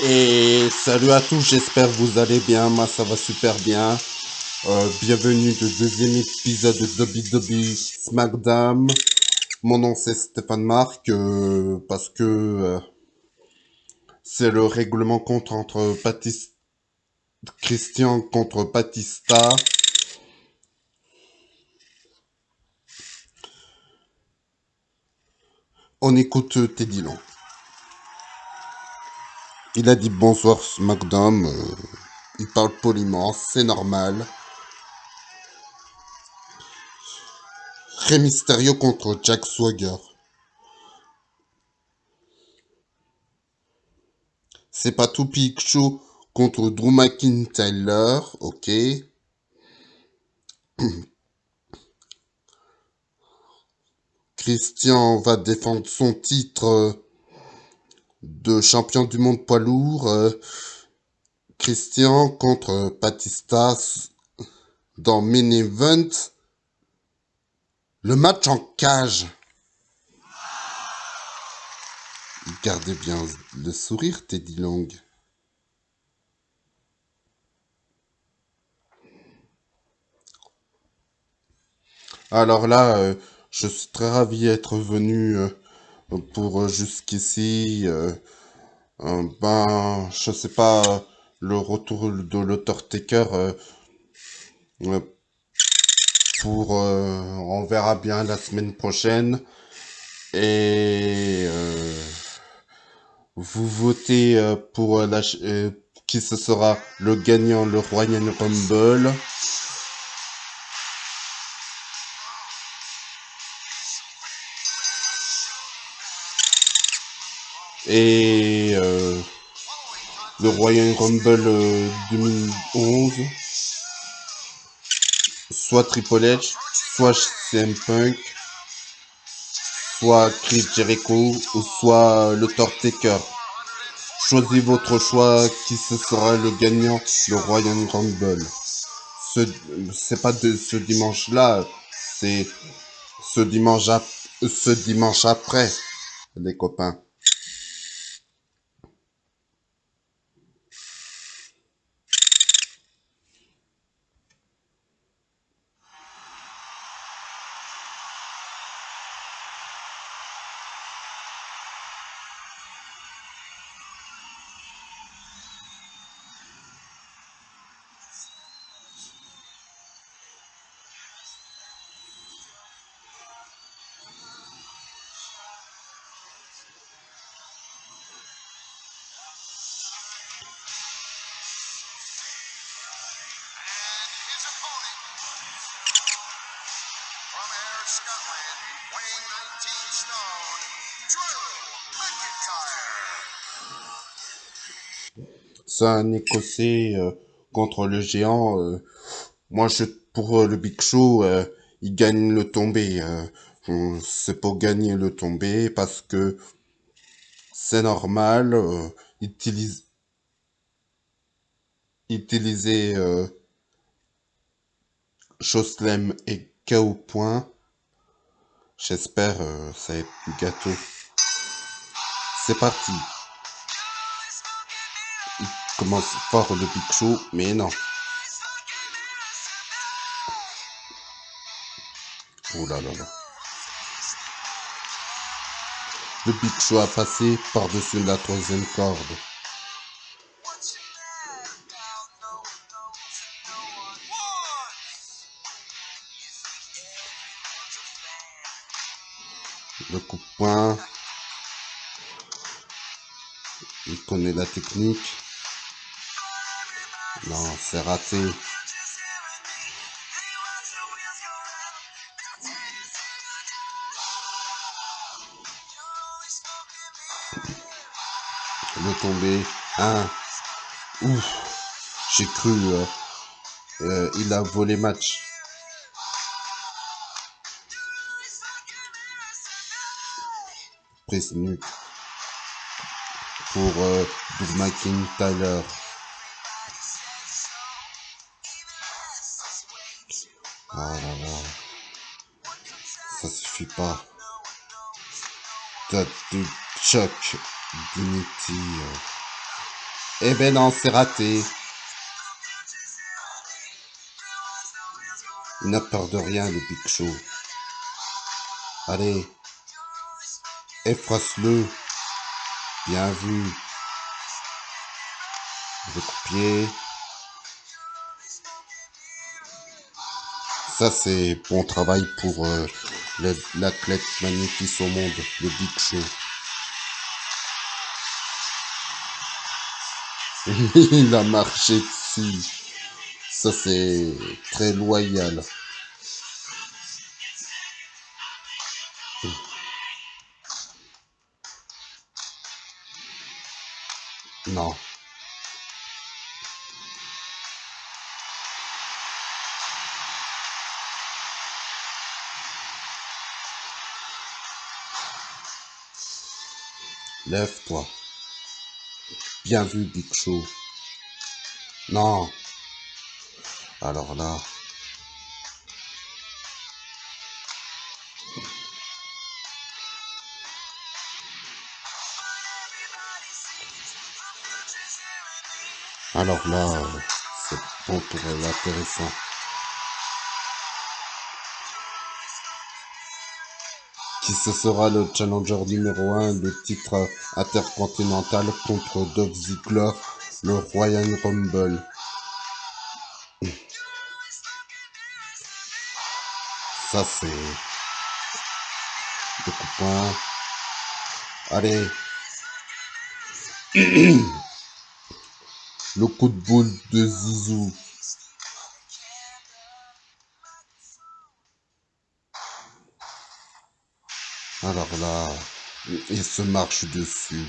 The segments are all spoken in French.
Et salut à tous, j'espère que vous allez bien, moi ça va super bien. Euh, bienvenue au deuxième épisode de WWE SmackDown. Mon nom c'est Stéphane Marc, euh, parce que euh, c'est le règlement contre entre Christian contre Batista. On écoute Teddy Long. Il a dit bonsoir SmackDown. euh, il parle poliment, c'est normal. Rey Mysterio contre Jack Swagger. C'est pas tout Show contre Drew McIntyre, ok. Christian va défendre son titre de champion du monde poids lourd. euh, Christian contre Batista s- dans Main Event. Le match en cage. Gardez bien le sourire, Teddy Long. Alors là, euh, je suis très ravi d'être venu euh, pour euh, jusqu'ici. euh, ben, je sais pas, le retour de l'Authortaker euh, euh, pour... on verra bien la semaine prochaine. Et vous votez pour la, qui ce sera le gagnant, le Royal Rumble. Et euh, le Royal Rumble euh, 2011, soit Triple H, soit CM Punk, soit Chris Jericho, ou soit le Taker. Choisissez votre choix, qui ce sera le gagnant, le Royal Rumble. Ce, c'est pas de ce c'est dimanche, ap- ce dimanche après, les copains. Un Écossais euh, contre le géant. euh, moi, je pour euh, le Big Show, il gagne le tombé. C'est pour gagner le tombé parce que c'est normal. Utilise, utiliser euh, et KO point. J'espère ça va du gâteau. C'est parti. Commence fort le Big Show, mais non. Oh là là là. Le Big Show a passé par-dessus la troisième corde. Le coup de poing. Il connaît la technique. Non, c'est raté. Le tombé. Un. Ouf. J'ai cru. euh, euh, il a volé match. Prise nuque. Pour euh, Drew McIntyre. Pas. T'as du Chuck Dignity. euh. Eh ben non, c'est raté. Il n'a peur de rien, le Big Show. Allez. Effrace-le. Bien vu. Le coupier. Ça, c'est bon travail pour euh, l'athlète magnifique au monde, le Big Show. Il a marché dessus. Ça, c'est très loyal. Lève-toi. Bien vu, Big Show. Non. Alors là. Alors là, euh, c'est bon pour l'intéressant. Ce sera le challenger numéro 1 du titre intercontinental contre Dolph Ziggler, le Royal Rumble. Ça c'est le coupon. Allez. le coup de boule de Zizou. Alors là, il se marche dessus.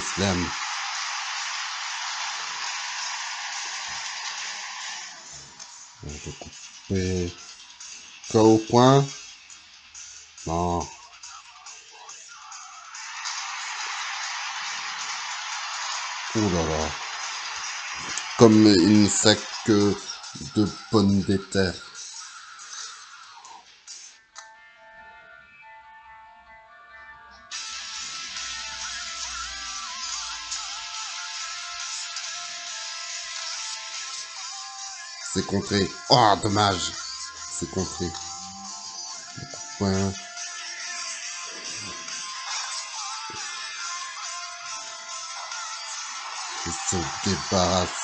Flemme. Je vais couper. Au point. Non. Ouh là là. Comme une sac de pommes de. C'est contré. Oh, dommage. C'est contré. Il se débarrasse de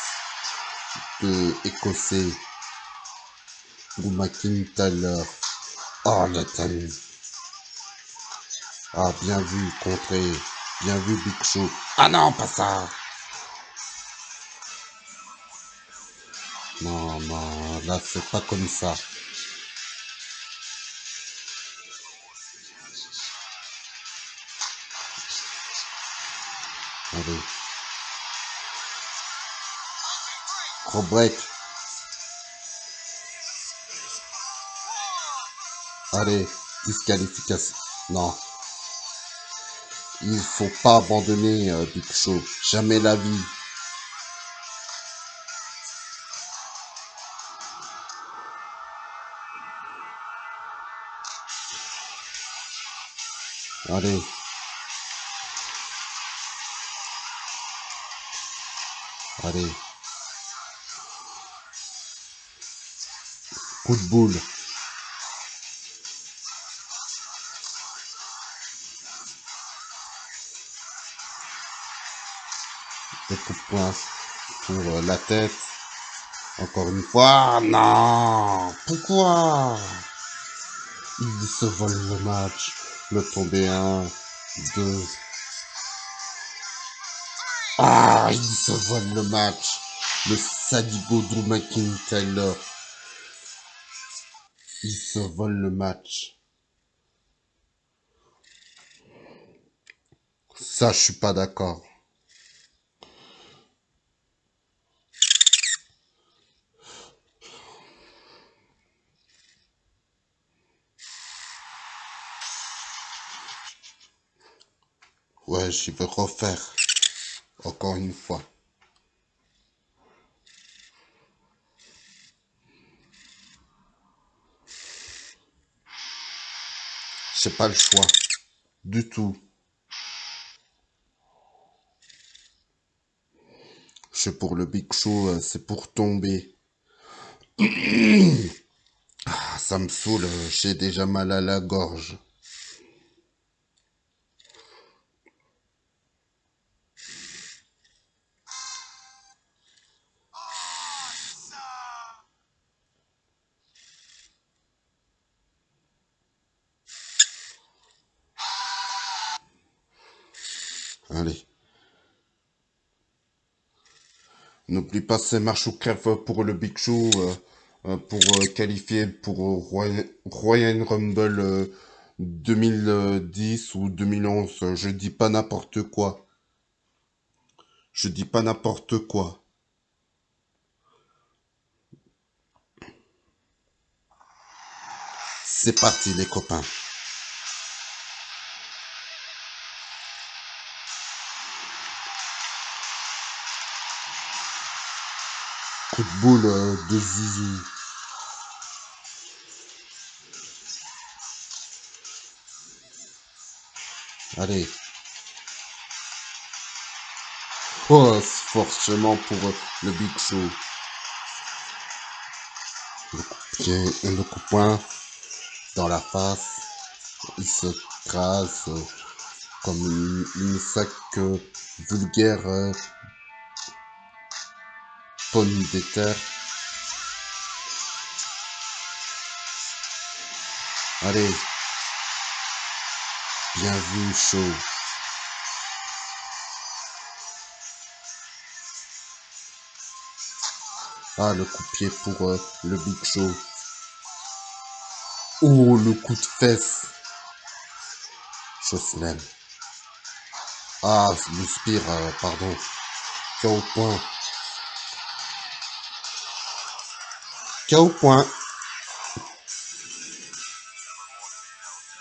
Écossais. Drew McIntyre. Oh, taille. Ah, bien vu, contré. Bien vu, Big Show. Ah non, pas ça. Non, non, là, c'est pas comme ça. Break. Allez, disqualification. Non. Il faut pas abandonner euh, Big Show. Jamais la vie. Allez. Allez. Coup de boule. Des coups de poing pour euh, la tête. Encore une fois. Non. Pourquoi? Il se vole le match. Le tomber un, deux. Ah, il se vole le match. Le sadigo Drew McIntyre. Il se vole le match. Ça, je suis pas d'accord. Ouais, je vais refaire. Encore une fois. J'ai pas le choix. Du tout. Je pour le Big Show, euh, c'est pour tomber. Ah, ça me saoule, j'ai déjà mal à la gorge. Allez. N'oublie pas, c'est marche ou crève pour le Big Show, euh, euh, pour euh, qualifier pour Roy- Royal Rumble euh, 2010 ou 2011. Je dis pas n'importe quoi. Je dis pas n'importe quoi. C'est parti les copains. De boule euh, de Zizou. Allez. Oh, forcément pour euh, le Big Show. Le coup pied et le coup de poing dans la face. Il se crase euh, comme une, sac vulgaire euh, pomme de terre. Allez. Bien vu, chaud. Ah, le coup de pied pour euh, le Big Show. Oh, le coup de fesse. Jocelyn. Ah, le spire, euh, pardon. KO point. KO point.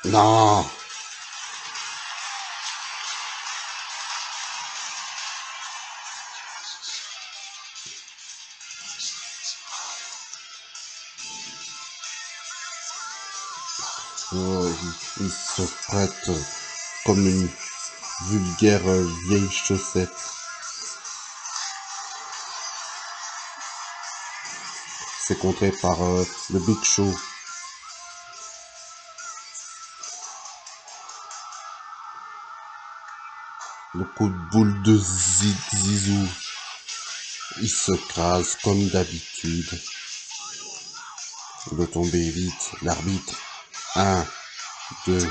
Non. Oh, il, se prête comme une vulgaire vieille chaussette. C'est contré par euh, le Big Show. Le coup de boule de Zi- Zizou. Il se crase comme d'habitude. Le tomber vite. L'arbitre. 1, 2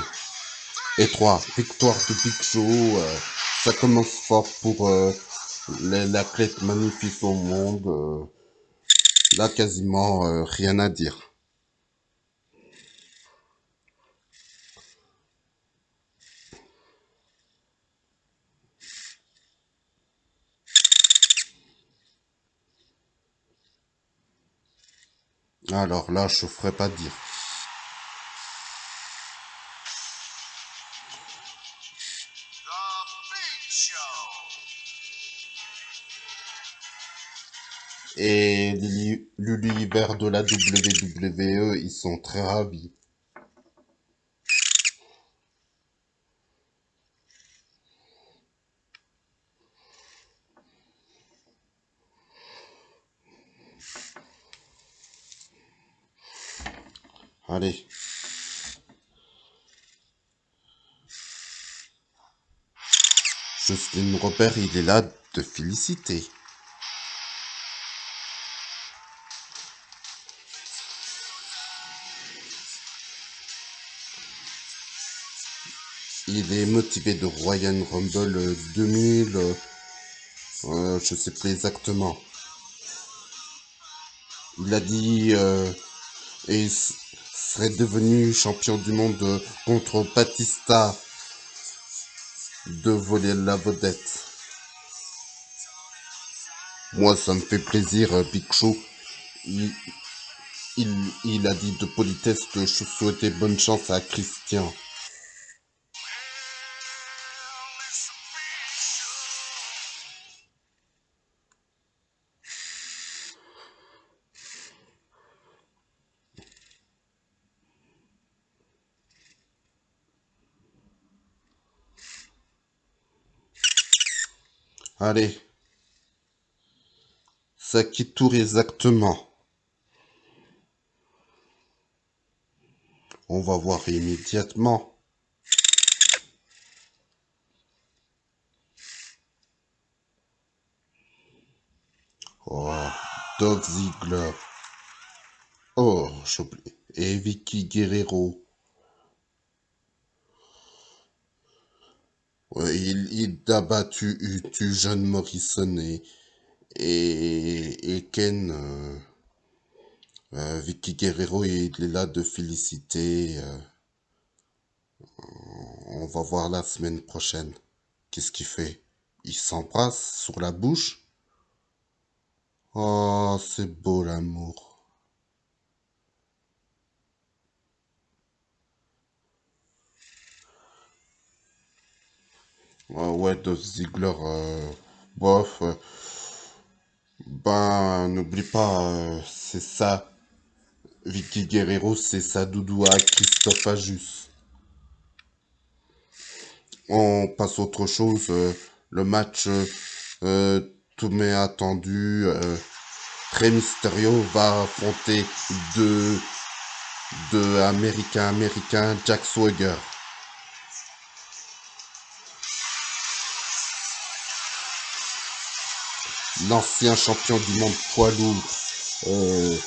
et 3. Victoire de Big Show. euh, ça commence fort pour euh, magnifique au monde. euh, là, quasiment euh, rien à dire. Alors là, je ferai pas dire. Et l'uni- l'univers de la WWE, ils sont très ravis. Allez. Justin Robert, il est là de féliciter. Il est motivé de Royal Rumble euh, 2000, euh, euh, je sais plus exactement. Il a dit euh, et serait devenu champion du monde contre Batista de voler la vedette. Moi, ça me fait plaisir, euh, Big. Il, il, il a dit de politesse que je souhaitais bonne chance à Christian. Allez. Ça qui tourne exactement. On va voir immédiatement. Oh, Doug Ziegler. Oh, j'oublie. Et Vicky Guerrero. Il, il a battu tu John Morrison et, et, et Ken. euh, euh, Vicky Guerrero, il est là de féliciter. euh, on va voir la semaine prochaine. Qu'est-ce qu'il fait? Il s'embrasse sur la bouche? Oh, c'est beau l'amour. Ouais, ouais, Dolph Ziggler, euh, bof. euh, ben, n'oublie pas, euh, c'est ça. Vicky Guerrero, c'est sa doudoua Christophe Ajus. On passe à autre chose. euh, le match, euh, euh, tout m'est attendu. Euh, Rey Mysterio va affronter deux, deux Américains américains, Jack Swagger. L'ancien champion du monde poids lourd, euh,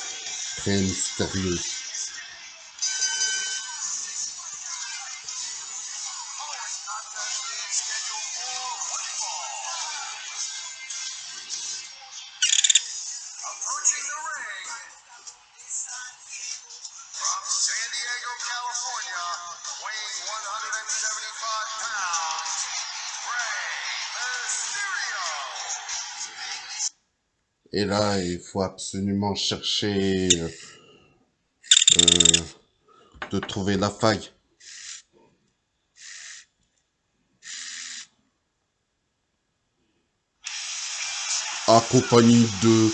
Rey Mysterio. Et là, il faut absolument chercher euh, de trouver la faille. Accompagné de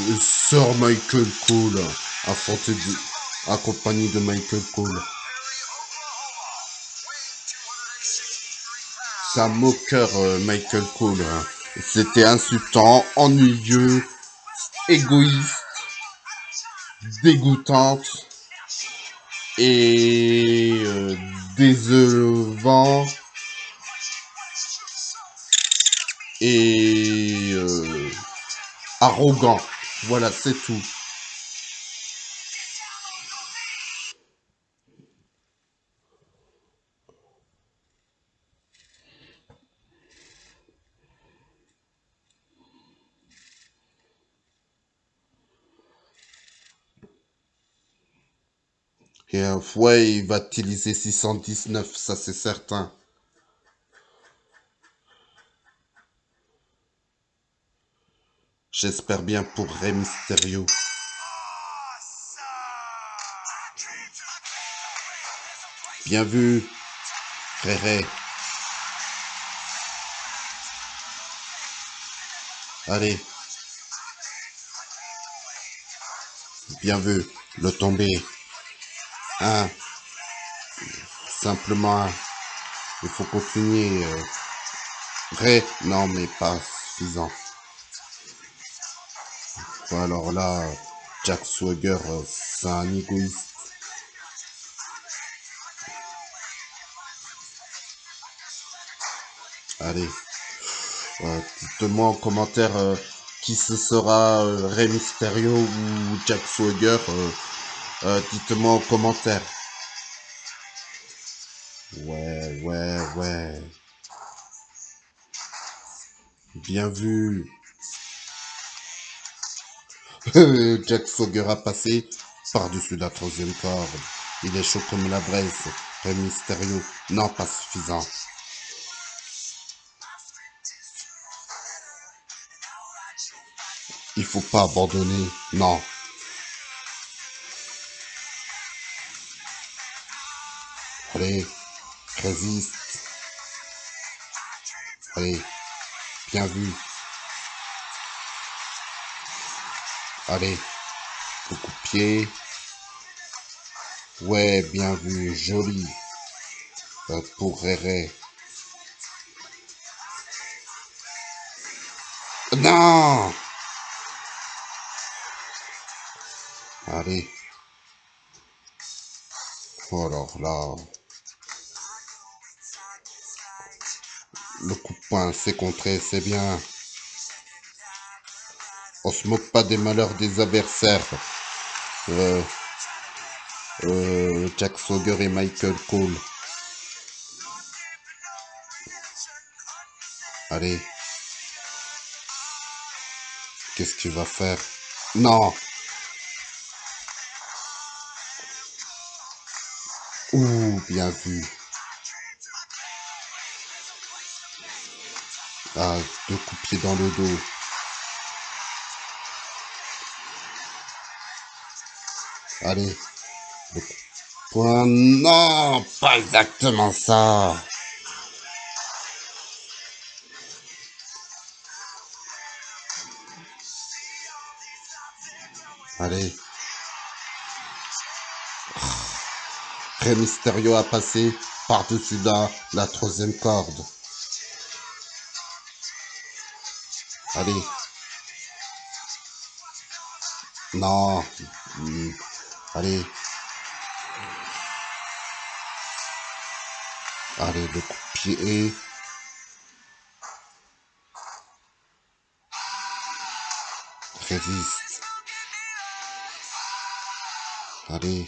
euh, Sir Michael Cole, affronté de, accompagné de Michael Cole. Perry, Oklahoma, weighing 263 pounds. C'est un moqueur, euh, Michael Cole. hein. C'était insultant, ennuyeux, égoïste, dégoûtante et euh, et euh, arrogant. Voilà, c'est tout. Et euh, ouais, il va utiliser 619, ça c'est certain. J'espère bien pour Rey Mysterio. Bien vu, frère. Allez. Bien vu, le tombé. Simplement. Il faut continuer. euh. Vrai Non, mais pas suffisant. Alors là, Jack Swagger, euh, c'est un égoïste. Allez. Euh, Dites-moi en commentaire euh, qui ce sera, euh, Mysterio ou Jack Swagger. Euh, Dites-moi en commentaire. Ouais, ouais, ouais. Bien vu. Jack Swagger a passé par-dessus la troisième corde. Il est chaud comme la braise. Rey Mysterio, non pas suffisant. Il faut pas abandonner, non. Résiste. Allez, bien vu. Allez, le coup de pied. Ouais, bien vu, joli. Euh, pour Réré. Non Allez. Oh alors là. Poing, c'est contré, c'est bien. On se moque pas des malheurs des adversaires. Euh, euh, Jack Swagger et Michael Cole. Allez. Qu'est-ce que tu vas faire? Non Ouh, bien vu. Ah, deux coups de pied dans le dos. Allez. Poing. Non, pas exactement ça. Allez. Rey Mysterio a passé par-dessus la troisième corde. Allez. Non. Hmm. Allez. Allez, le coup de pied. Résiste. Allez.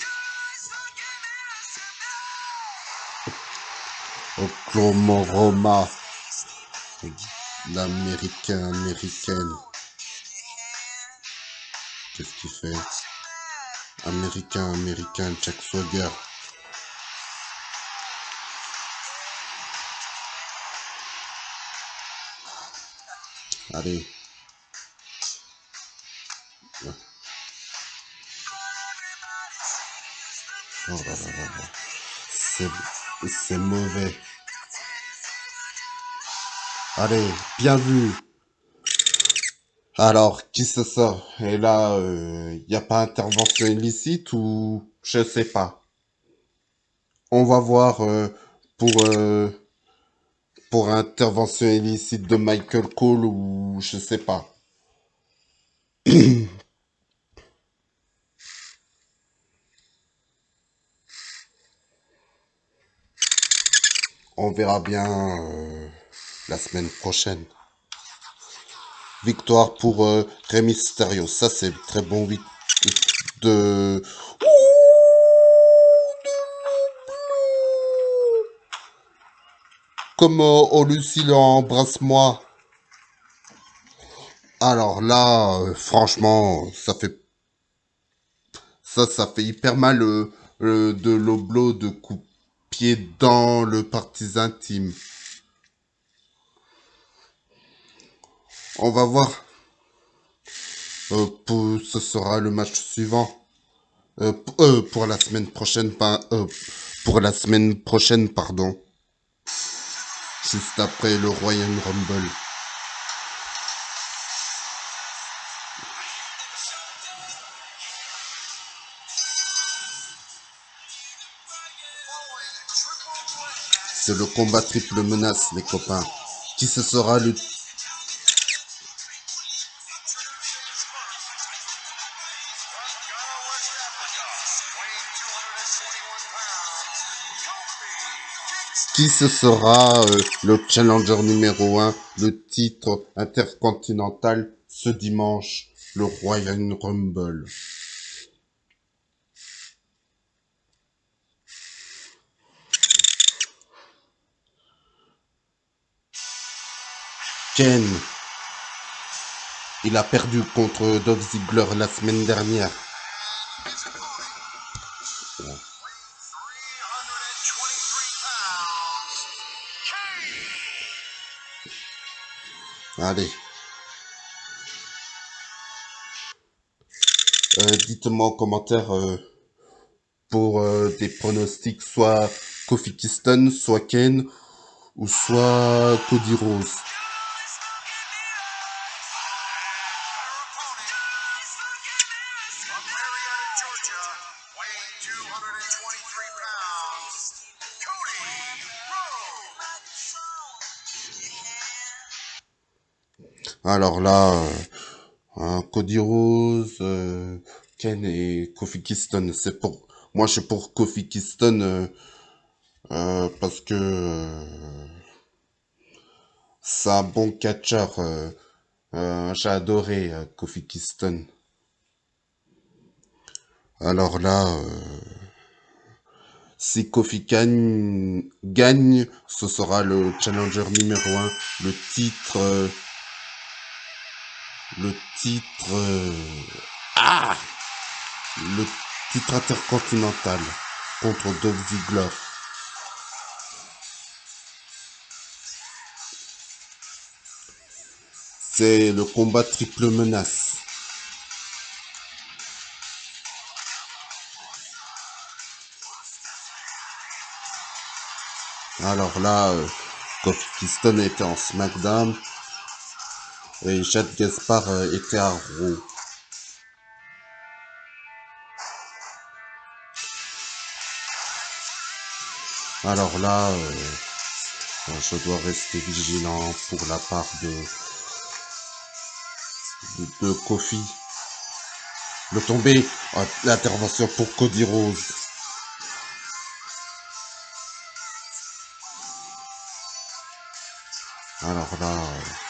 Oklahoma. L'américain américaine. Qu'est-ce qu'il fait? Américain américain Jack Swagger. Allez. Oh c'est mauvais. Allez, bien vu. Alors, qui se sort? Et là, il n'y a pas intervention illicite ou je sais pas. On va voir euh, pour euh, pour intervention illicite de Michael Cole ou je sais pas. On verra bien euh, la semaine prochaine. Victoire pour euh, Rey Mysterio. Ça, c'est très bon oui de... Comme euh, oh Lucille, embrasse-moi. Alors là, euh, franchement, ça fait... Ça, ça fait hyper mal euh, euh, de l'oblo de coup pied dans le parti intime. On va voir. Euh, ce sera le match suivant. Euh, euh, pour la semaine prochaine, euh, pour la semaine prochaine, pardon. Juste après le Royal Rumble. C'est le combat triple menace, les copains. Qui ce sera le... Qui ce sera euh, le challenger numéro 1, le titre intercontinental ce dimanche, le Royal Rumble? Ken, il a perdu contre Dolph Ziggler la semaine dernière. Allez. Euh, Dites-moi en commentaire euh, pour euh, des pronostics, soit Kofi Kingston, soit Ken, ou soit Cody Rose. Alors là, euh, hein, Cody Rose, euh, Ken et Kofi Kingston, c'est pour... Moi, je suis pour Kofi Kingston euh, parce que c'est un bon catcheur. J'ai adoré Kofi Kingston. Alors là, si Kofi gagne, gagne, ce sera le challenger numéro un, le titre, le titre, euh, ah, le titre intercontinental contre Dolph Ziggler. C'est le combat triple menace. Alors là, euh, Kofi était en SmackDown et Chad Gaspard était à Raw. Alors là, euh, je dois rester vigilant pour la part de, de, Kofi. Le tombé, l'intervention pour Cody Rose. Alors là, euh,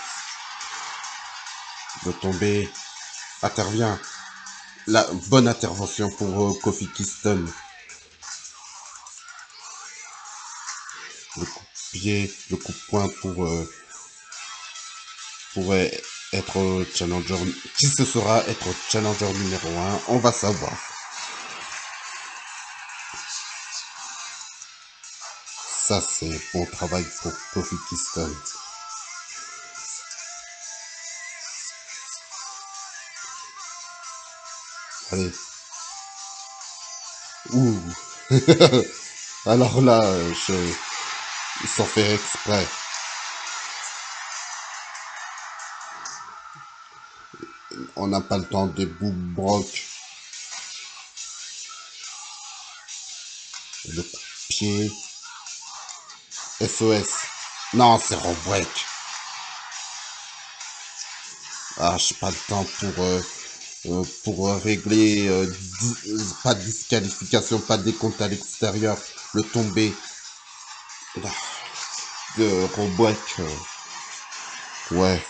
tombé intervient. La bonne intervention pour euh, Kofi Kingston. Le coup de pied, le coup de poing pour euh, pourrait être challenger. Qui ce sera être challenger numéro 1 On va savoir. Ça c'est bon travail pour Kofi Kingston. Allez. Ouh. Alors là, je... sans faire exprès. On n'a pas le temps des bouts broc. Le de pied. SOS. Non, c'est Robreak. Ah, j'ai pas le temps pour, euh, euh, pour euh, régler euh, pas de disqualification, pas de décompte à l'extérieur. Le tombé de Robreak. euh, ouais.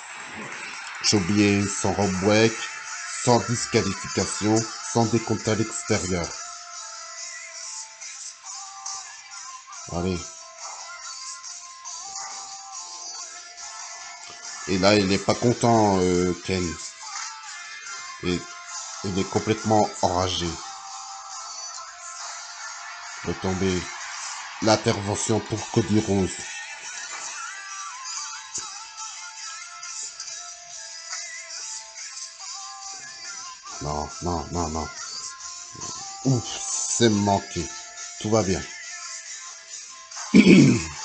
J'ai oublié sans Robreak, sans disqualification, sans décompte à l'extérieur. Allez. Et là, il n'est pas content, euh, Ken. Et il est complètement enragé. Le tombé. L'intervention pour Cody Rose. Non, non, non, non. Ouf, c'est manqué. Tout va bien.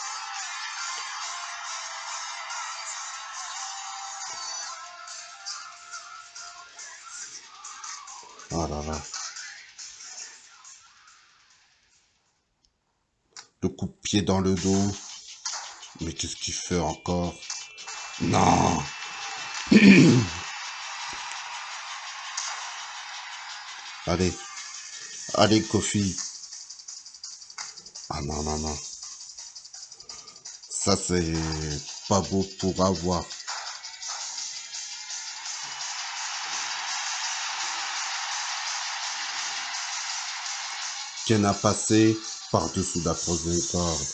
dans le dos. Mais qu'est-ce qu'il fait encore? Non Allez. Allez, Kofi. Ah non, non, non. Ça, c'est pas beau pour avoir. Ken a passé? Par-dessous la troisième corde.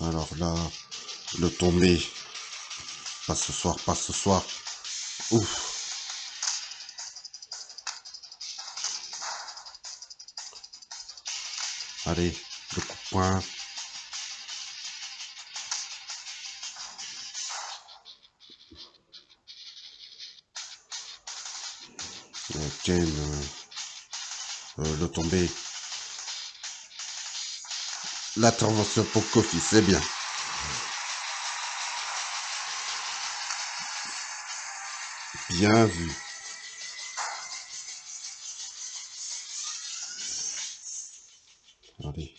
Alors là, le tombé. Pas ce soir, pas ce soir. Ouf. Allez, le coup de. le, euh, euh, le tombé. L'intervention pour Kofi, c'est bien. Bien vu. Allez.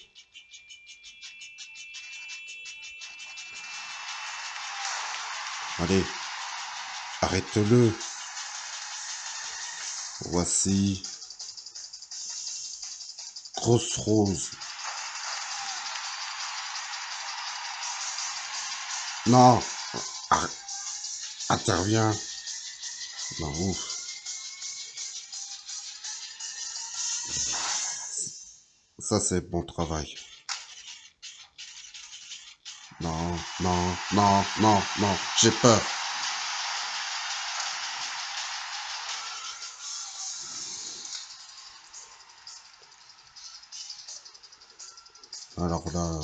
Allez. Arrête-le. Voici Grosse Rose. Non, interviens. Non, ouf. Ça, c'est bon travail. Non, non, non, non, non, j'ai peur. Alors là,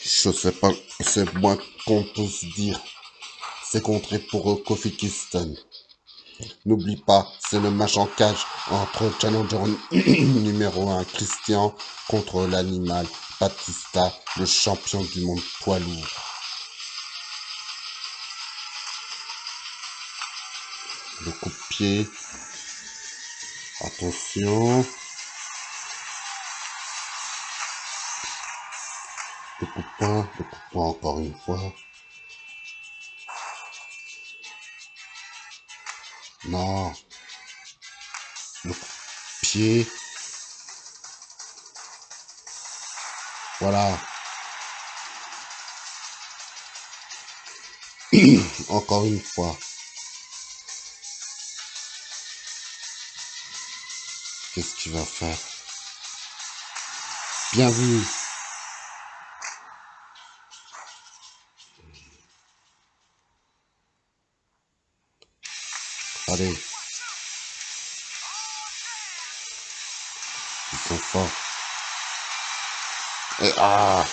je sais pas, c'est moins qu'on peut dire. C'est contré pour Kofi Kingston. N'oublie pas, c'est le match en cage entre challenger numéro 1 Christian contre l'animal Batista, le champion du monde poids lourd. Le coup de pied. Attention. De poing encore une fois. Non. Le pied. Voilà. Encore une fois. Qu'est-ce qu'il va faire? Bien vu. Allez. Ils sont forts. Et, ah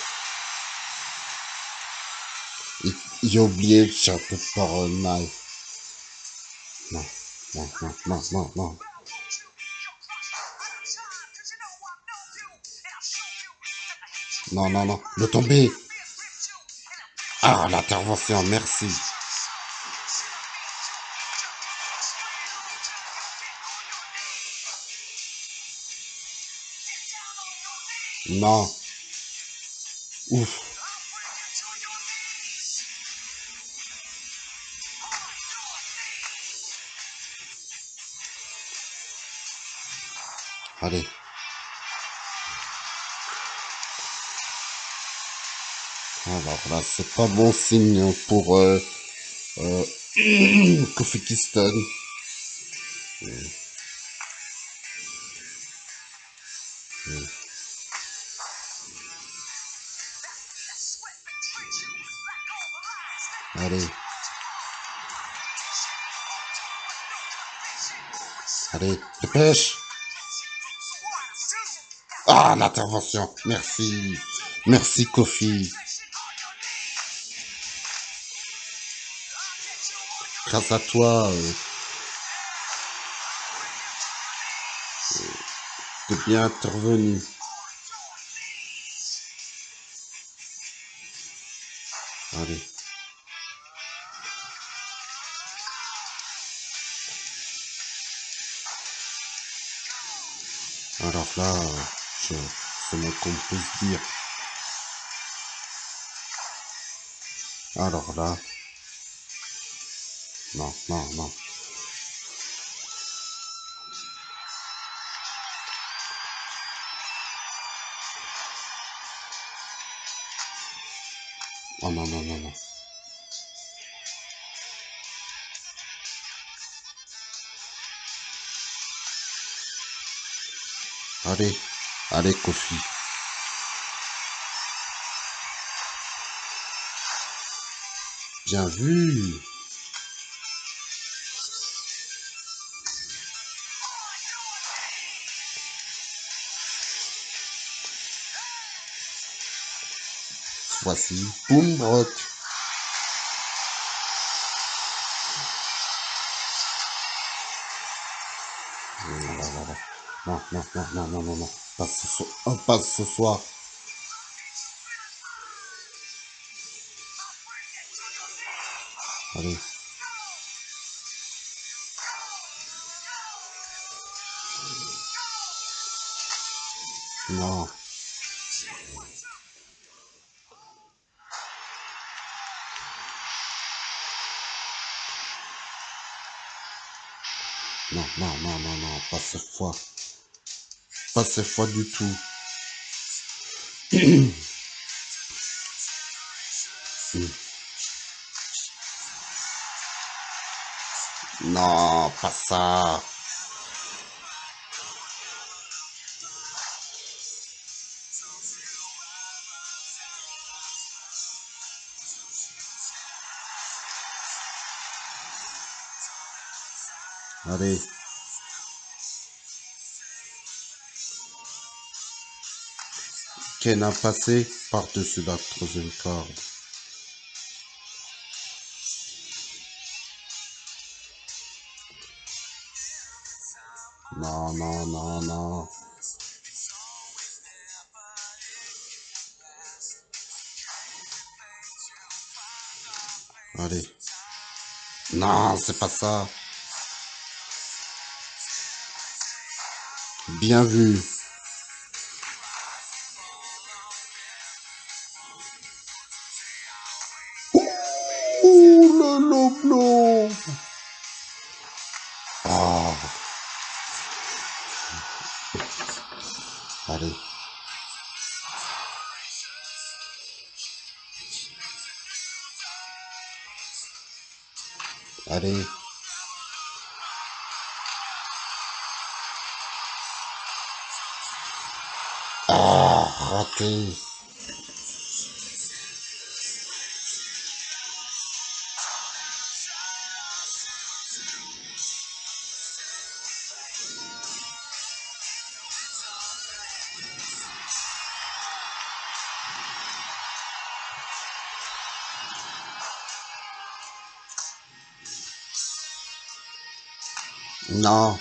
Il- J'ai oublié le château par un knife. Non, non, non, non, non, non. Non, non, non. Le tomber. Ah, l'intervention, merci. Non. Ouf. Allez. Alors là, c'est pas bon signe pour euh, euh, Kofi Kingston. Allez, dépêche. Ah, l'intervention. Merci. Merci, Kofi. Grâce à toi, euh, t'es bien intervenu. Je, c'est moins qu'on peut dire. Alors là. Non, non, non. Oh non, non, non, non. Allez, allez, Kofi. Bien vu. Voici Boom Rock. Non, non, non, non, non, non, non, non, non, passe ce soir. On passe ce soir. Allez. Non. Non, non, non, non, pas cette fois. Pas fois du tout. Non, pas ça. Allez. Ken a passé par-dessus la troisième corde. Non, non, non, non. Allez. Non, c'est pas ça. Bien vu. Ah, raté. Non.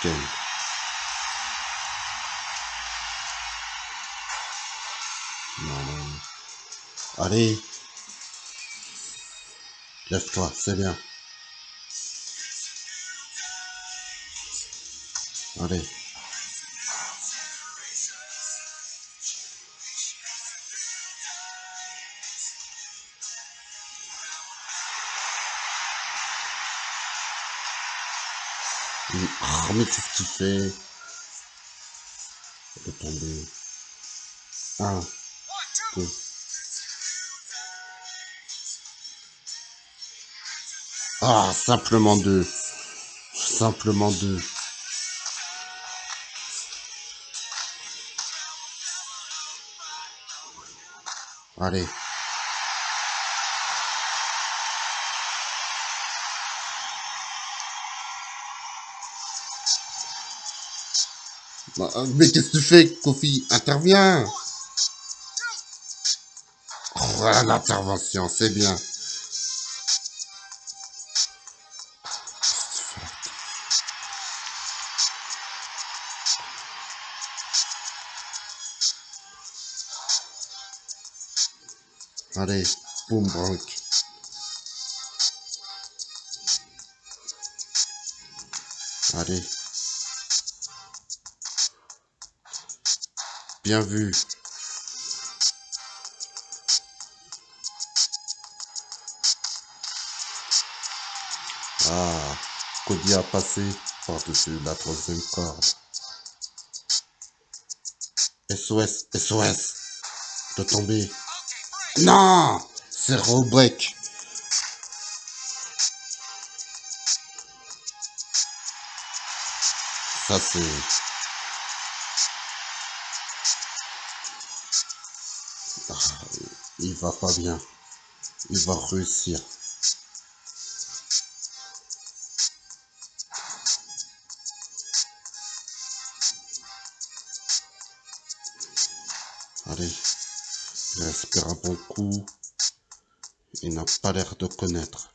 Ken. Non, non, non. Allez. Lève-toi, c'est bien. Allez. Ah, mais qu'est-ce qu'il fait Il est. Un, deux. Ah, simplement deux. Simplement deux. Allez. Mais qu'est-ce que tu fais, Kofi? Interviens Oh, l'intervention, c'est bien. Allez, boum, branque. Allez. Bien vu. Ah, Cody a passé par-dessus la troisième corde. SOS, SOS. De tomber. Non C'est Robreak. Ça c'est... va pas bien. Il va réussir. Allez. Respire un bon coup. Il n'a pas l'air de connaître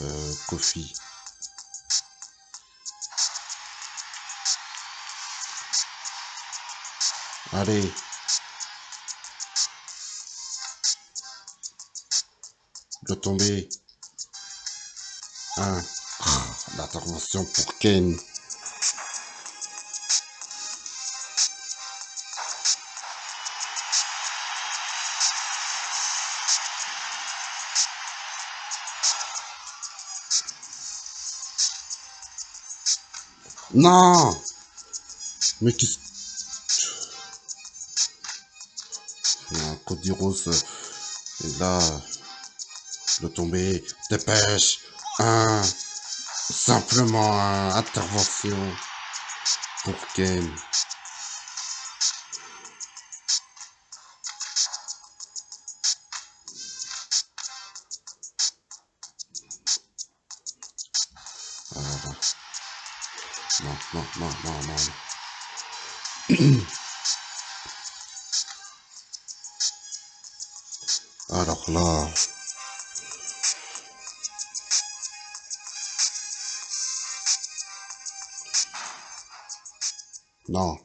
euh, Kofi. Allez. de tomber. Ah. Ah, Un l'intervention pour Kane. Non. Mais qu'est-ce... Ah, Cody Rose, euh, et là... Le tomber. Dépêche Un Simplement un intervention pour Ken. Non.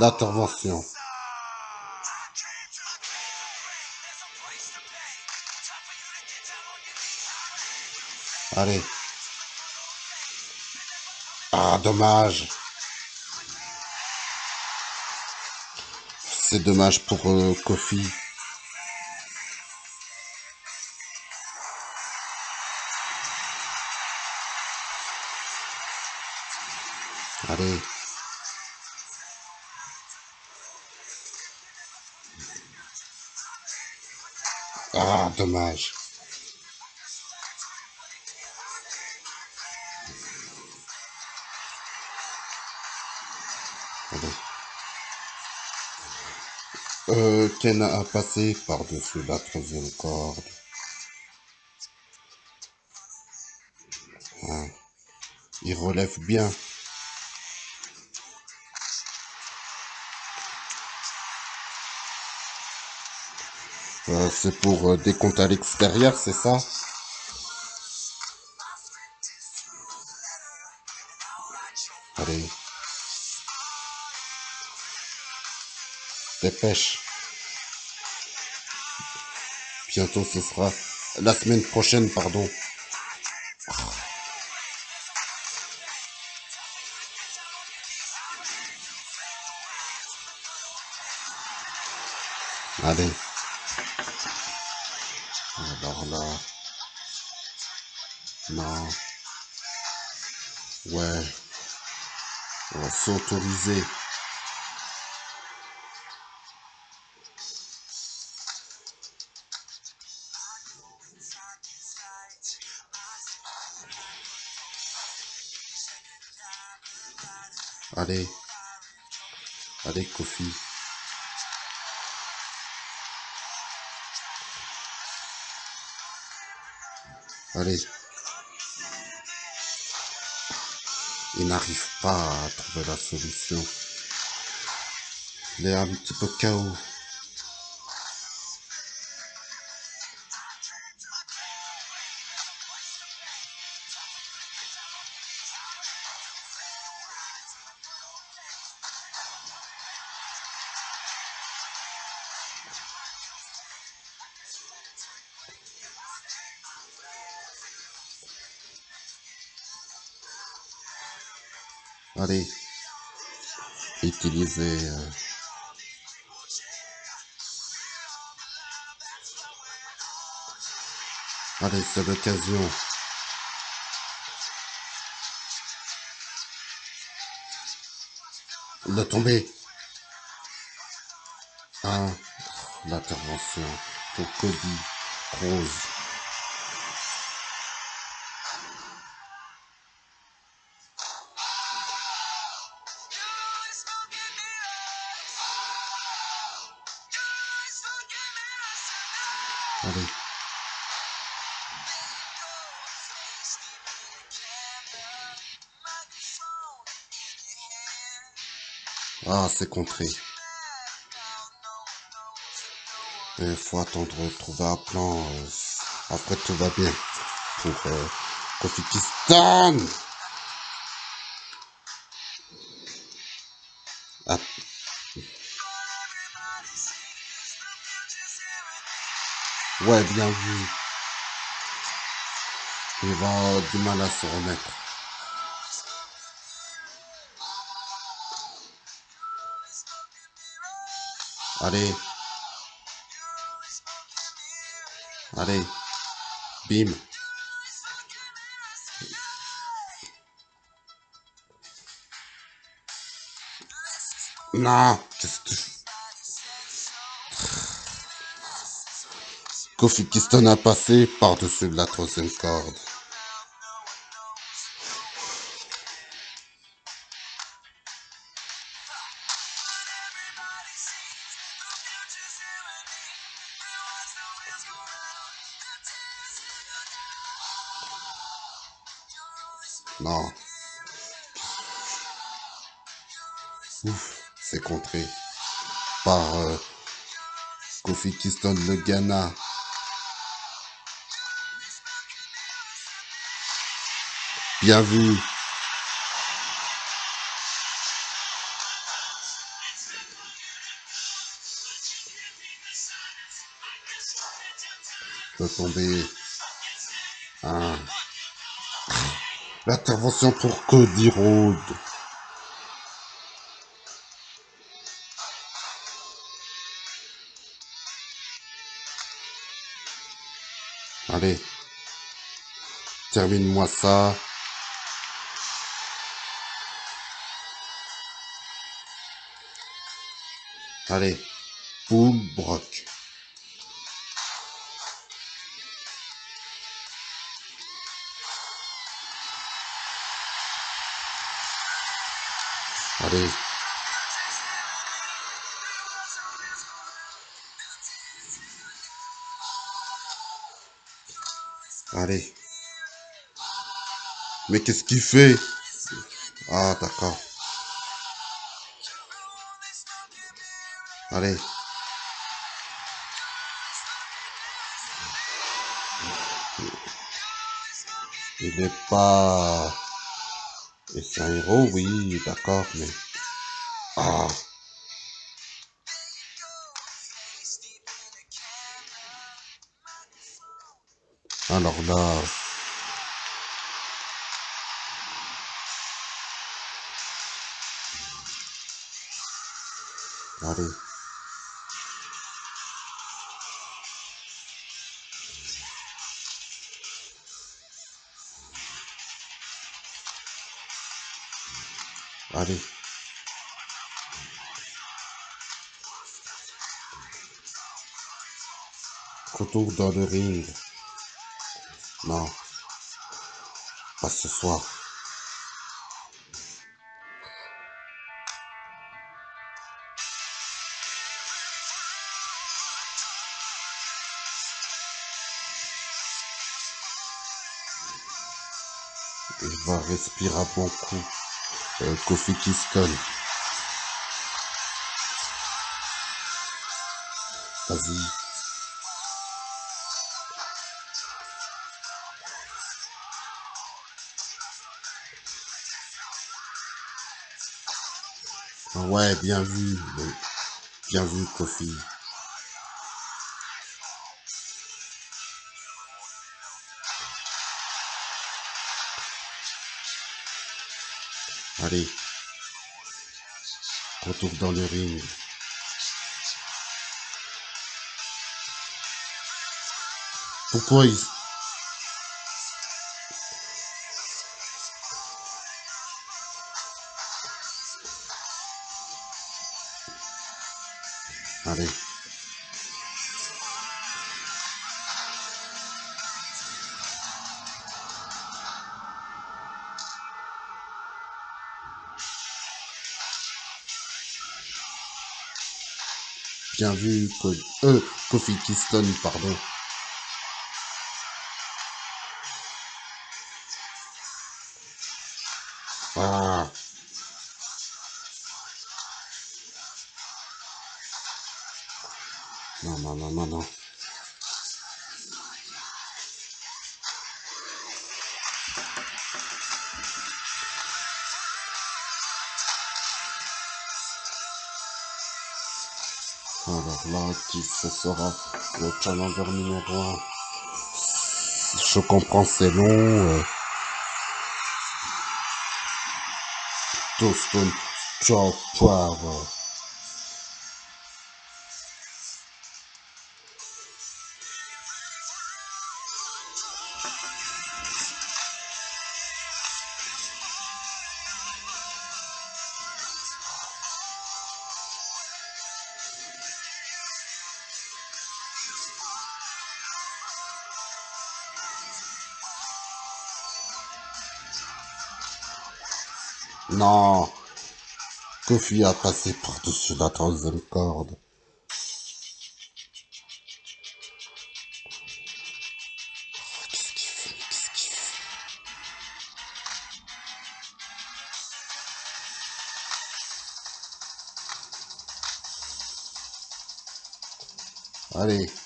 L'intervention. Allez. Ah, dommage. C'est dommage pour euh, Kofi. Ah, dommage. Allez. Euh, a passé par-dessus la troisième corde. Ah. Il relève bien. Euh, c'est pour euh, des comptes à l'extérieur, c'est ça? Allez. Dépêche. Bientôt ce sera la semaine prochaine, pardon. Allez. S'autoriser. Allez. Allez, Kofi. Allez. N'arrive pas à trouver la solution. Il est un petit peu KO. Allez. Utiliser... euh, Allez, c'est l'occasion. De tomber. Ah, l'intervention pour Cody Rose. Ah, c'est contré. Il faut attendre de trouver un plan. euh, après, tout va bien. Pour euh, Kofi Kingston. Ah. Ouais, bien vu. Il va du mal à se remettre. Allez. Allez. Bim. Non. Qu'est-ce que... Kofi Kiston a passé par-dessus la troisième corde? Par euh, Kofi Kingston le Ghana. Bien vu. peut tomber. Ah. L'intervention pour Cody Rhodes. Termine-moi ça. Allez. Boom, Brock. Allez. Allez. Mais qu'est-ce qu'il fait? Ah, d'accord. Allez. Il n'est pas... C'est un héros, oui, d'accord, mais... Ah Alors là... Allez. Allez. Retour dans le ring. Non. Pas ce soir. Il va respirer à bon coup. Euh, Kofi. Vas-y. Ouais, bien vu. Bien vu, Kofi. Allez. Retour dans le ring. Pourquoi il... Bien vu, euh, Kofi pardon. Non, non, non, non. Alors là, qui ce sera le challenger numéro 1 Je comprends, c'est long. Euh... Toaston, ciao, poivre. Non. Kofi a passé par-dessus la troisième corde. Allez.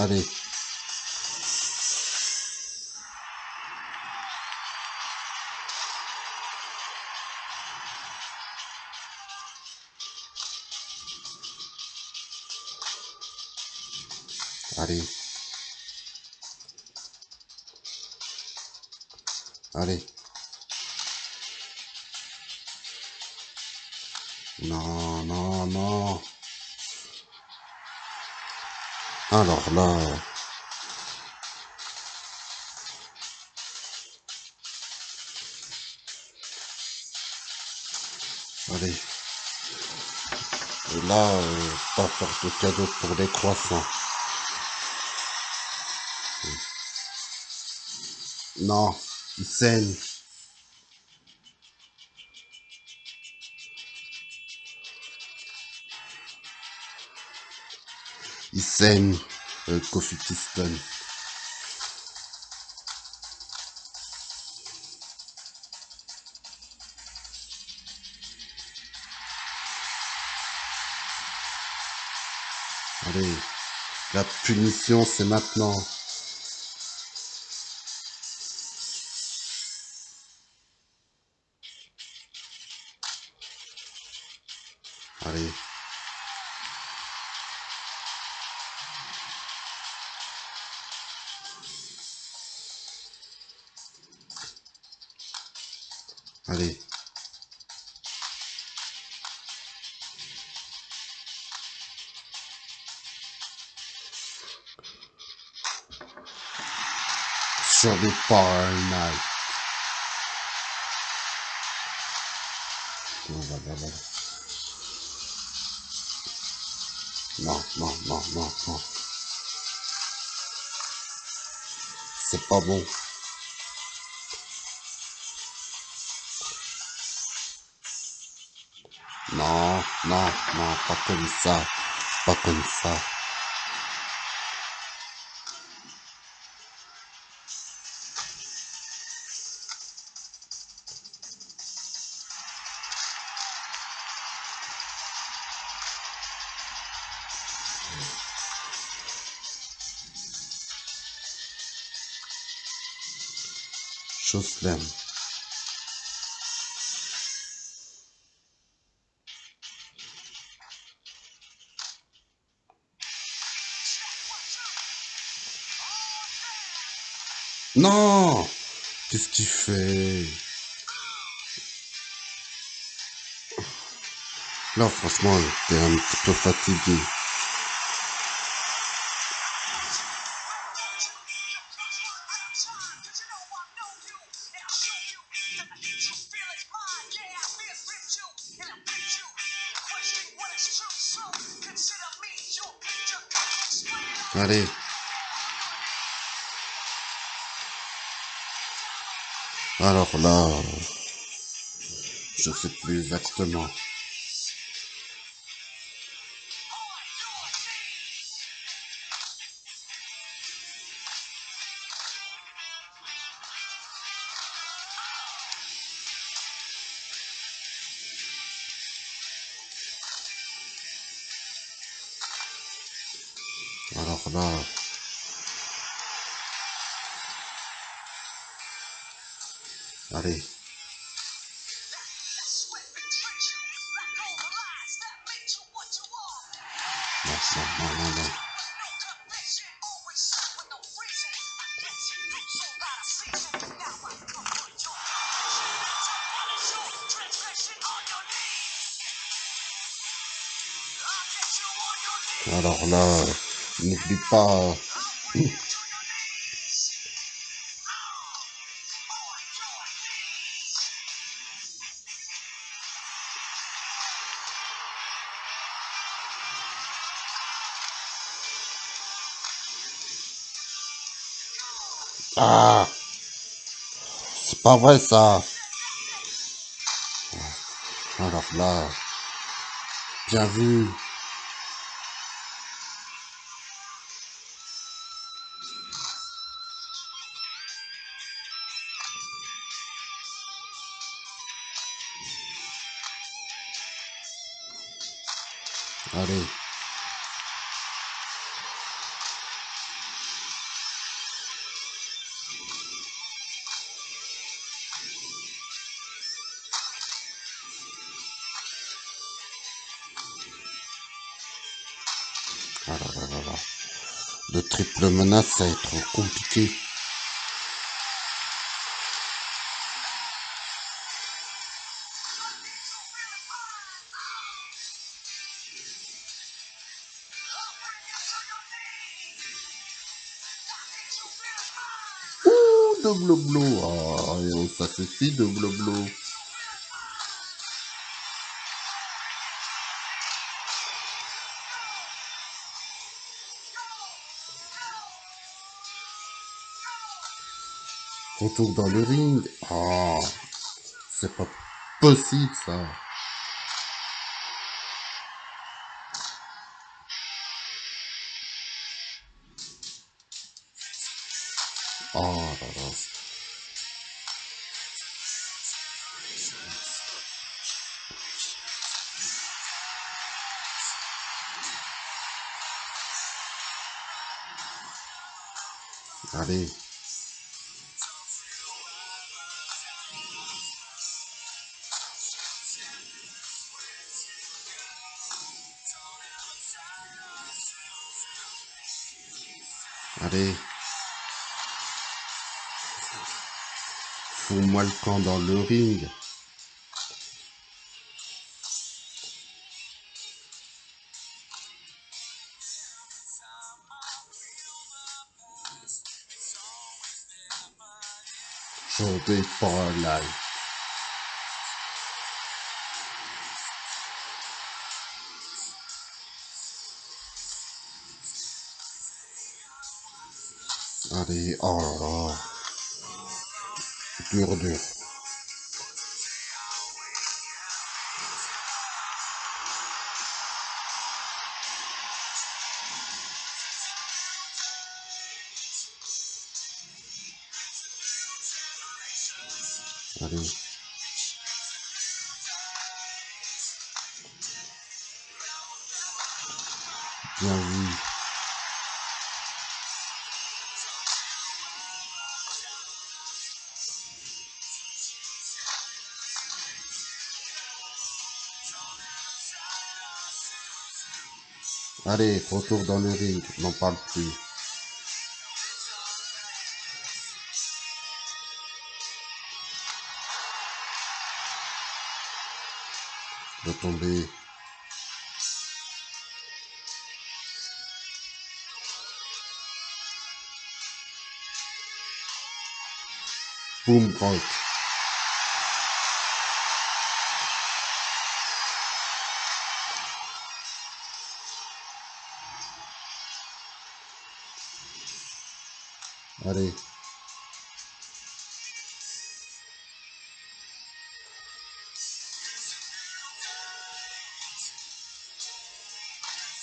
Allez. Allez. Allez. Alors là... Allez. Et là, euh, pas faire de cadeau pour les croissants. Non, il saigne. Il saigne, euh. Allez, la punition c'est maintenant. Sur. Voilà, voilà. Non, non, non, non, non. C'est pas bon. Non, non, non, pas comme ça. Pas comme ça. Non Qu'est-ce qu'il fait Là, franchement, t'es un petit peu fatigué. Alors là, je sais plus exactement. Alors là, euh, n'oublie pas... Ah C'est pas vrai ça. Alors là... Bien vu Le menace, ça va être compliqué. Ouh, double blow. Ah, oh, ça suffit, double Retour dans le ring. Ah, c'est pas possible ça. Oh là là. Allez. Allez. Fous-moi le camp dans le ring. Journée for life. Allez, oh. Dur, dur. Allez, retour dans le ring, n'en parle plus. De. Boom. Allez.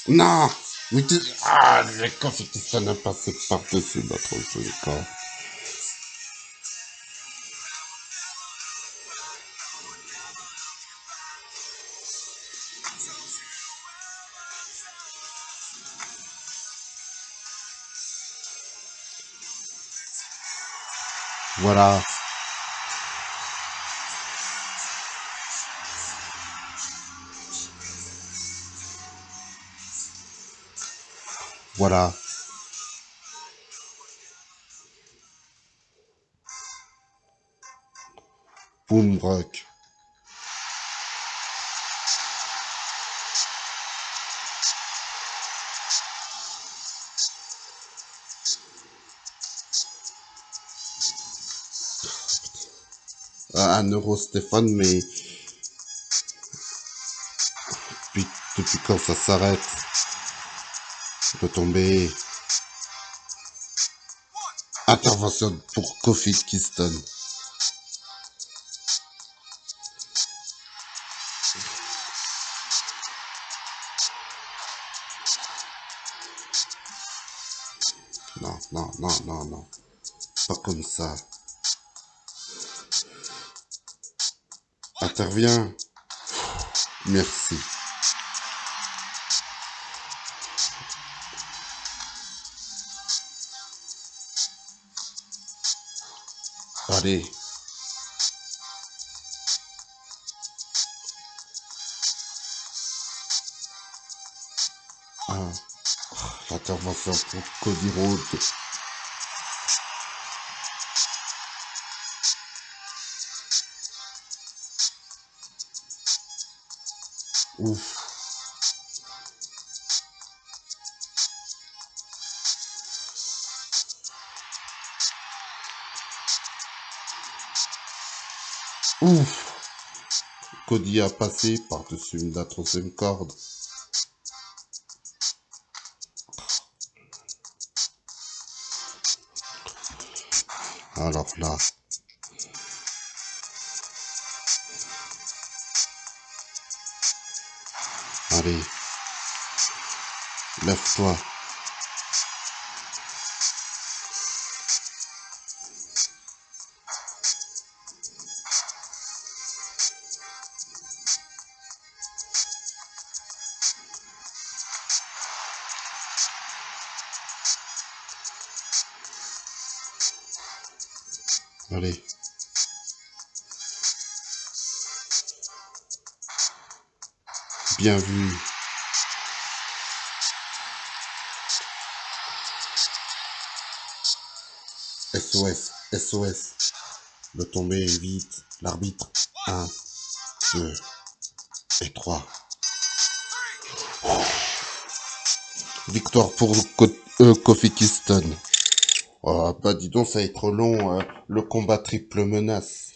Non Mais tu... Ah, le ça a passé par-dessus notre jeu, Voilà. Voilà. Boom rock. À 1 euro Stéphane, mais depuis, quand ça s'arrête? De tomber Intervention pour Kofi Kingston. Non, non, non, non, non. Pas comme ça. Interviens. Merci. Allez. Ah. L'intervention pour Cody Rhodes. Ouf. Ouf. Cody a passé par-dessus la troisième corde. Alors là. Allez. Lève-toi. Allez. Bien vu. SOS, SOS. Le tomber vite. L'arbitre. 1, 2 et 3. Victoire pour euh, Kofi Kingston. Oh, bah dis donc, ça va être long, euh, le combat triple menace.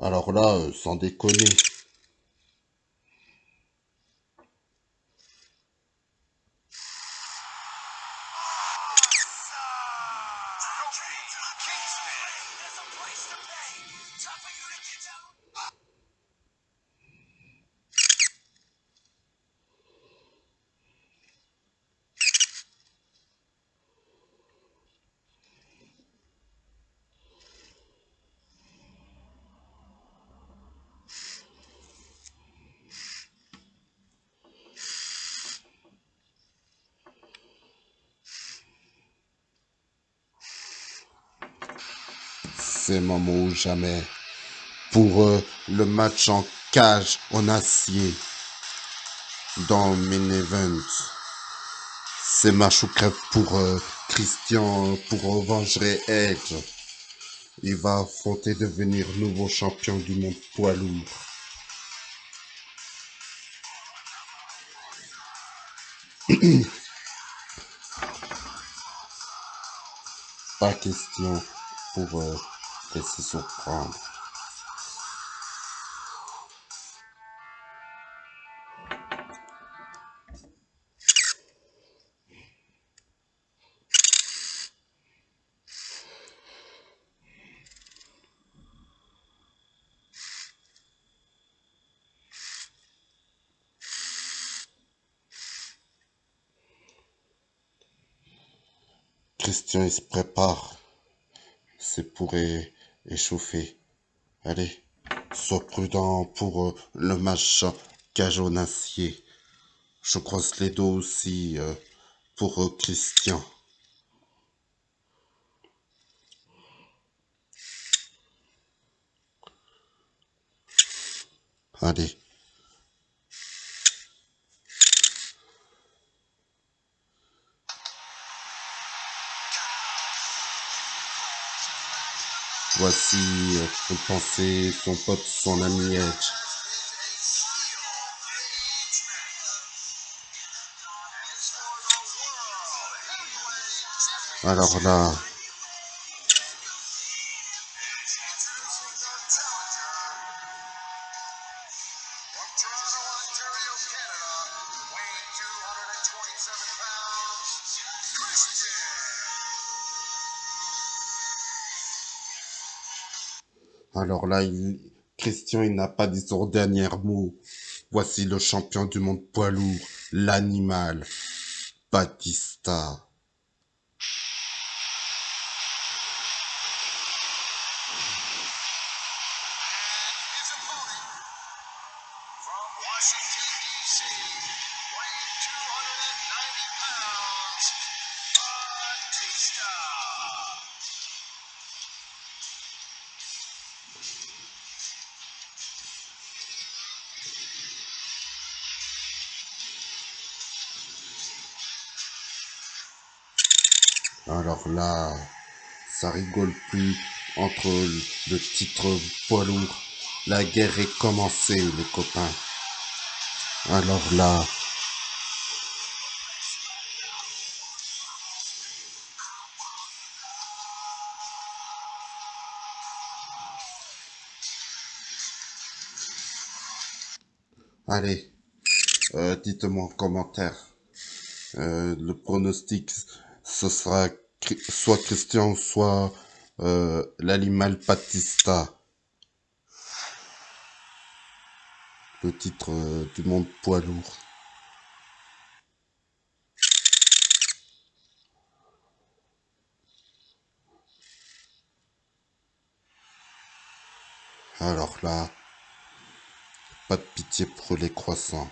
Alors euh, sans déconner. Moment ou jamais pour euh, le match en cage en acier dans Main Event. C'est match ou pour euh, Christian pour revancher Edge. Il va affronter devenir nouveau champion du monde poids lourd. Pas question pour euh, laisser surprendre. Christian, il se prépare. C'est pour é- échauffer. Allez, sois prudent pour euh, le en acier. Je croise les dos aussi euh, pour euh, Christian. Allez. Voici euh, une pensée, son pote, son ami Heavyweight Alors là, alors là. Christian, il n'a pas dit son dernier mot. Voici le champion du monde poids lourd, l'animal, Batista. Là, ça rigole plus entre le titre poids lourd. La guerre est commencée, les copains. Alors là, allez, euh, dites-moi en commentaire. Euh, le pronostic, ce sera soit Christian, soit euh, l'animal Batista. Le titre euh, du monde poids lourd. Alors là, pas de pitié pour les croissants.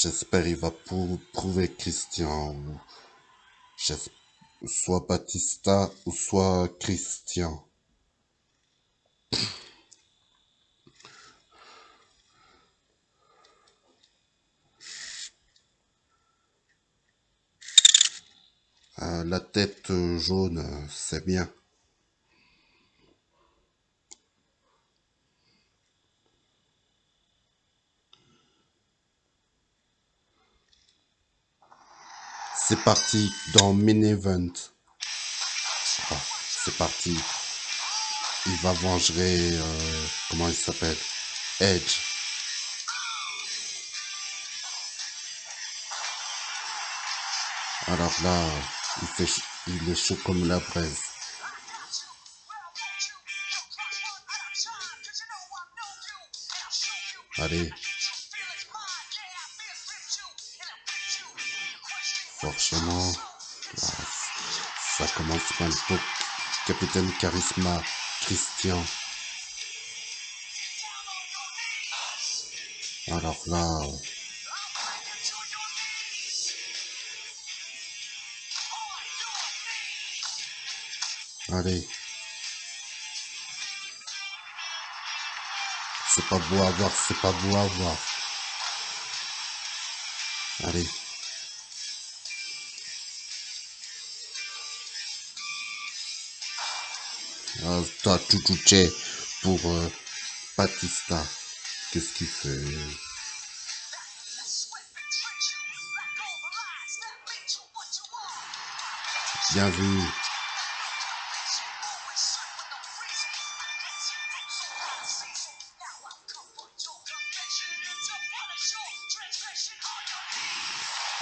J'espère il va pour prouver Christian soit Batista ou soit Christian. Euh, la tête jaune, c'est bien. C'est parti dans Main Event. C'est parti. Il va venger... euh, comment il s'appelle? Edge. Alors là, il, fait, il est chaud comme la braise. Allez. Ça commence mal pour Capitaine Charisma, Christian. Alors là, allez. C'est pas beau à voir, c'est pas beau à voir. Allez. Ah, toi, Chuchuche, pour euh, Batista. Qu'est-ce qu'il fait? Bien vu.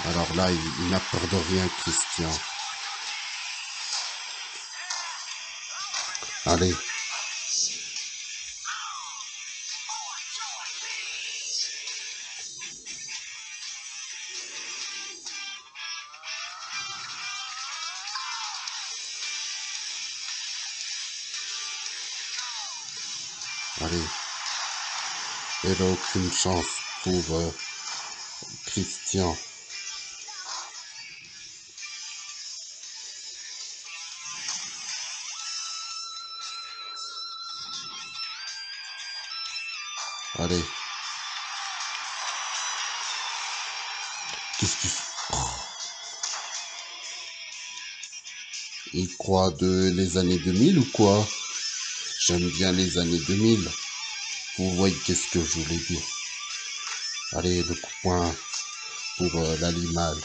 Alors là, il n'a peur de rien, Christian. Allez. Allez. Il n'a aucune chance pour euh, Christian. Qu'est-ce qu'il. Il croit de les années 2000 ou quoi? J'aime bien les années 2000. Vous voyez qu'est-ce que je voulais dire? Allez, le coup de poing pour euh, l'animal.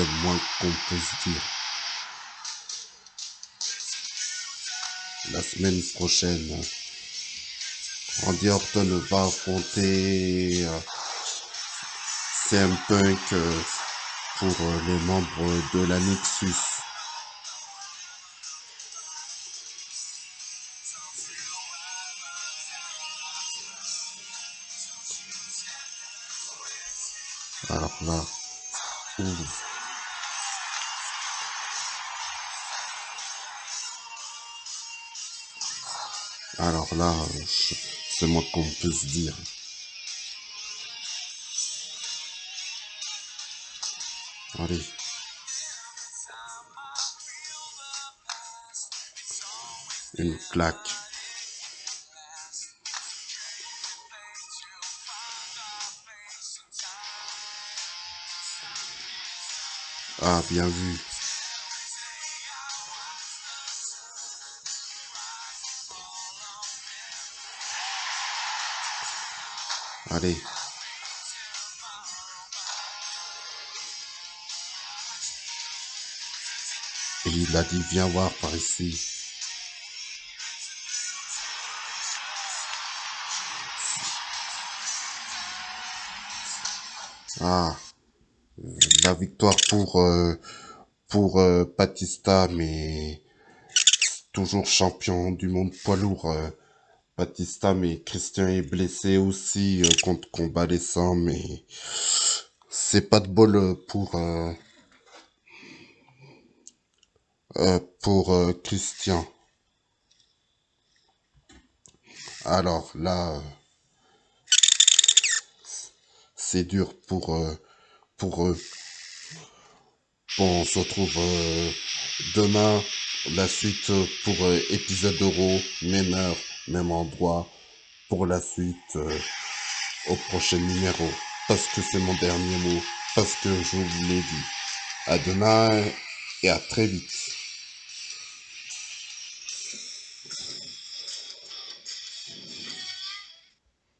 Moins qu'on. La semaine prochaine, Randy Orton va affronter euh, CM Punk euh, pour euh, les membres de la Nexus. Alors là, ouh. Alors là, je- c'est moi qu'on peut se dire. Allez. Une claque. Ah, bien vu. Allez. Et il a dit, viens voir par ici. Ah, la victoire pour euh, pour euh, Batista, mais toujours champion du monde poids lourd. euh, Batista, mais Christian est blessé aussi euh, contre convalescent, mais c'est pas de bol euh, pour euh, pour Christian. Alors là, c'est dur pour pour eux. Bon, on se retrouve demain, la suite pour épisode euro, même même endroit, pour la suite euh, au prochain numéro. Parce que c'est mon dernier mot, parce que je vous l'ai dit. À demain et à très vite.